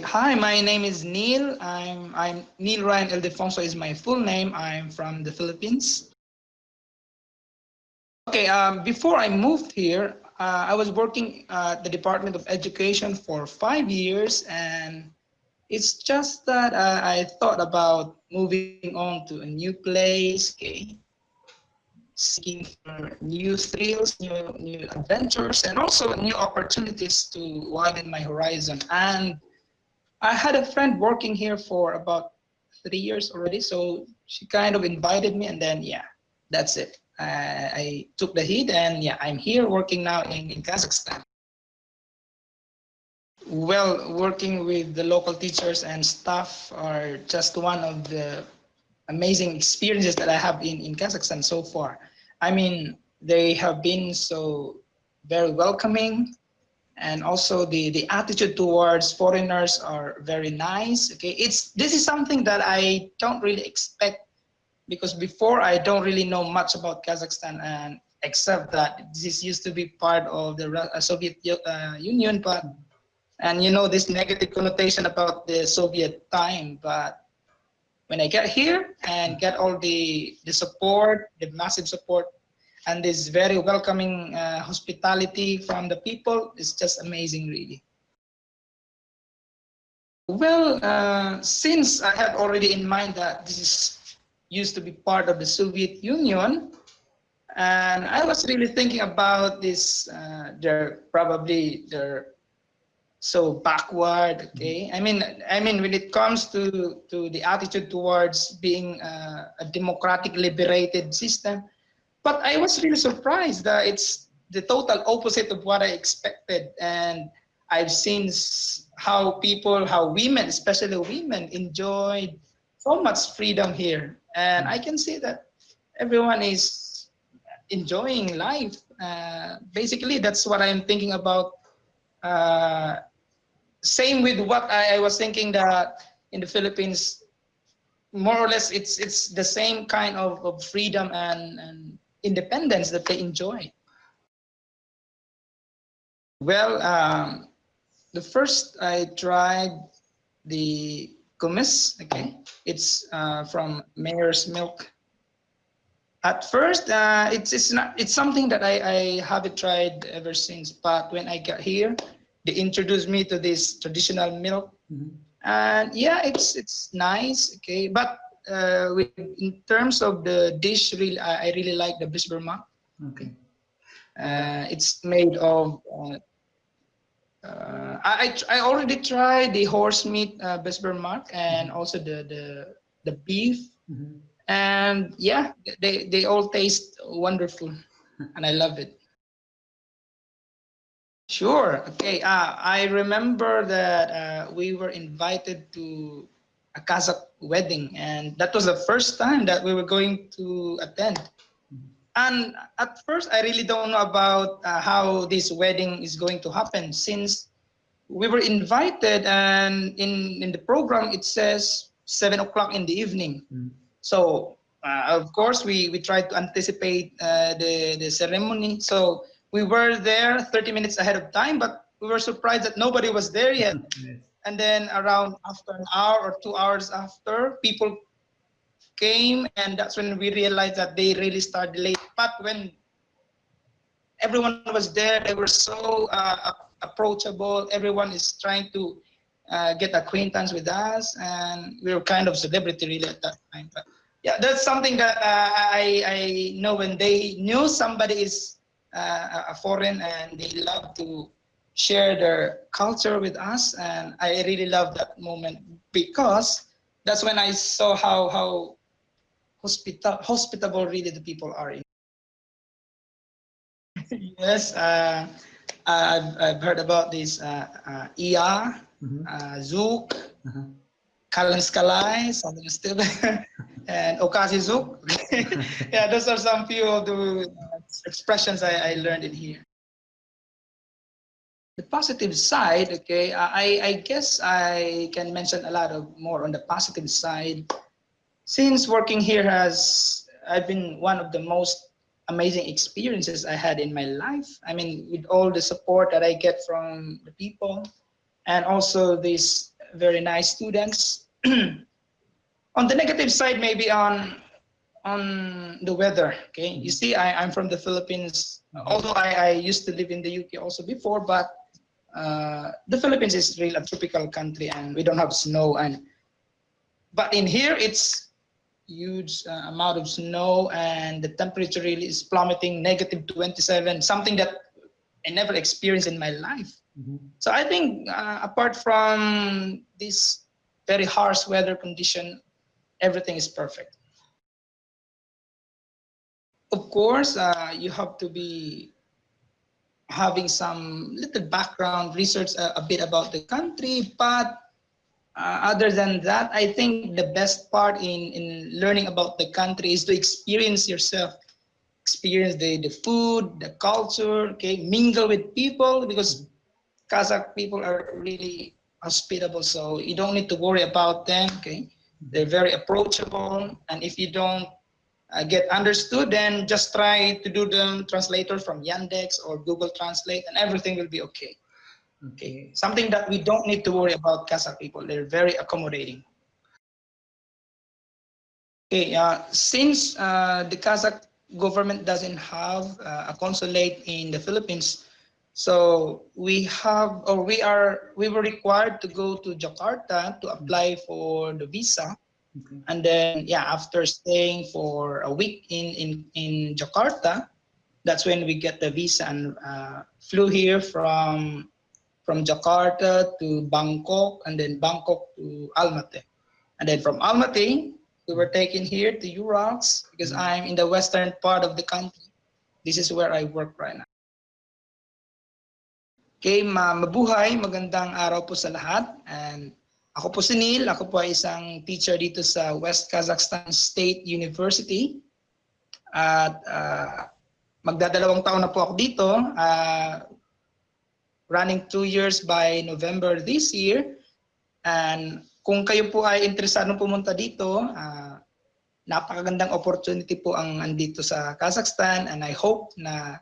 Hi, my name is Neil. I'm I'm Neil Ryan Ildefonso is my full name. I'm from the Philippines. Okay, um, before I moved here, uh, I was working at the Department of Education for five years, and it's just that uh, I thought about moving on to a new place, okay, seeking for new thrills, new new adventures, and also new opportunities to widen my horizon. And I had a friend working here for about three years already, so she kind of invited me, and then yeah, that's it. Uh, I took the heat and yeah, I'm here working now in, in Kazakhstan. Well, working with the local teachers and staff are just one of the amazing experiences that I have in, in Kazakhstan so far. I mean, they have been so very welcoming and also the, the attitude towards foreigners are very nice. Okay, it's this is something that I don't really expect because before I don't really know much about Kazakhstan and except that this used to be part of the uh, Soviet uh, Union, but and you know this negative connotation about the Soviet time. But when I get here and get all the the support, the massive support, and this very welcoming uh, hospitality from the people, is just amazing, really. Well, uh, since I had already in mind that this is used to be part of the Soviet Union. And I was really thinking about this, uh, they're probably, they're so backward, okay? I mean, I mean, when it comes to, to the attitude towards being uh, a democratic liberated system, but I was really surprised that it's the total opposite of what I expected. And I've seen how people, how women, especially women, enjoyed so much freedom here and I can see that everyone is enjoying life. Uh, basically, that's what I'm thinking about. Uh, same with what I, I, was thinking that in the Philippines, more or less, it's it's the same kind of, of freedom and, and independence that they enjoy. Well, um, the first I tried the kumis, okay? It's uh, from Mare's Milk. At first, uh, it's it's not it's something that I I haven't tried ever since. But when I got here, they introduced me to this traditional milk, mm -hmm. and yeah, it's it's nice, okay. But uh, with, in terms of the dish, really, I, I really like the beshbarmak. Okay. Uh, it's made of uh, uh, I, I already tried the horse meat uh, and mm-hmm. also the the the beef, mm -hmm. and yeah, they they all taste wonderful, and I love it. Sure. Okay. Uh, I remember that uh, we were invited to a Kazakh wedding, and that was the first time that we were going to attend. And at first, I really don't know about uh, how this wedding is going to happen since we were invited and in, in the program, it says seven o'clock in the evening. Mm. So uh, of course, we, we tried to anticipate uh, the, the ceremony. So we were there 30 minutes ahead of time, but we were surprised that nobody was there yet. yes. And then around after an hour or two hours after, people came and that's when we realized that they really started late. But when everyone was there, they were so uh, approachable. Everyone is trying to uh, get acquaintance with us, and we were kind of celebrity really at that time. But yeah, that's something that uh, I I know when they knew somebody is uh, a foreign and they love to share their culture with us, and I really love that moment because that's when I saw how how hospita hospitable really the people are. In. yes. Uh, I've, I've heard about this uh, uh, IA, mm -hmm. uh, Zouk, uh -huh. Kalan something still, and Okazi Zouk. yeah, those are some few of the expressions I, I learned in here. The positive side, okay, I, I guess I can mention a lot of more on the positive side. Since working here has, I've been one of the most amazing experiences I had in my life. I mean, with all the support that I get from the people and also these very nice students. on the negative side, maybe on on the weather. Okay, you see, I, I'm from the Philippines. Uh-huh. Although I, I used to live in the UK also before, but uh, the Philippines is really a tropical country, and we don't have snow. And but in here, it's huge uh, amount of snow, and the temperature really is plummeting, negative 27, something that I never experienced in my life. Mhm. So I think uh, apart from this very harsh weather condition, everything is perfect. Of course, uh, you have to be having some little background research uh, a bit about the country, but uh, other than that, I think the best part in, in learning about the country is to experience yourself experience the, the food, the culture, okay, mingle with people because Kazakh people are really hospitable, so you don't need to worry about them, okay? They're very approachable, and if you don't uh, get understood, then just try to do the translator from Yandex or Google Translate, and everything will be okay. Okay, something that we don't need to worry about Kazakh people. They're very accommodating. Okay, uh, since uh, the Kazakh government doesn't have uh, a consulate in the Philippines, so we have, or we are, we were required to go to Jakarta to apply for the visa. Okay. And then, yeah, after staying for a week in, in, in Jakarta, that's when we get the visa and uh, flew here from, from Jakarta to Bangkok and then Bangkok to Almaty. And then from Almaty, we were taken here to Uralsk because I'm in the western part of the country. This is where I work right now. Okay, ma mabuhay, magandang araw po sa lahat. And ako po si Neil, ako po ay isang teacher dito sa West Kazakhstan State University. At uh, magdadalawang taon na po ako dito. Uh, running two years by November this year. And kung kayo po ay interesado pumunta dito, uh, napakagandang opportunity po ang andito sa Kazakhstan and I hope na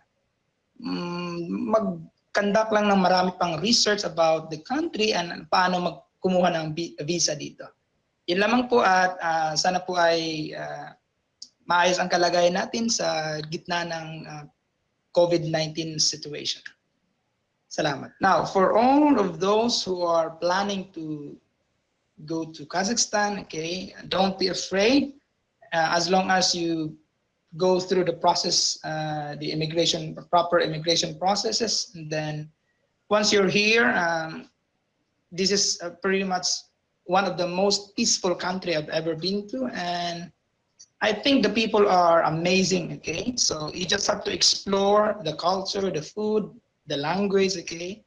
um, mag-conduct lang ng marami pang research about the country and paano magkumuha ng visa dito. Yun lamang po at uh, sana po ay uh, maayos ang kalagayan natin sa gitna ng uh, COVID-19 situation. Salamat. Now, for all of those who are planning to go to Kazakhstan, okay, don't be afraid. Uh, as long as you go through the process, uh, the immigration, proper immigration processes, and then once you're here, um, this is uh, pretty much one of the most peaceful country I've ever been to, and I think the people are amazing, okay? So you just have to explore the culture, the food, the language, okay?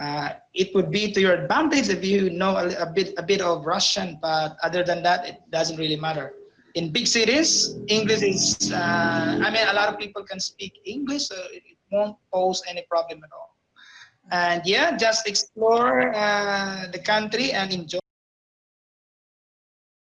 Uh, it would be to your advantage if you know a, a, bit a bit of Russian, but other than that, it doesn't really matter. In big cities, English is, uh, I mean, a lot of people can speak English, so it won't pose any problem at all. And yeah, just explore uh, the country and enjoy.